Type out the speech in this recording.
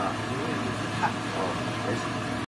啊，因为，哈 in this.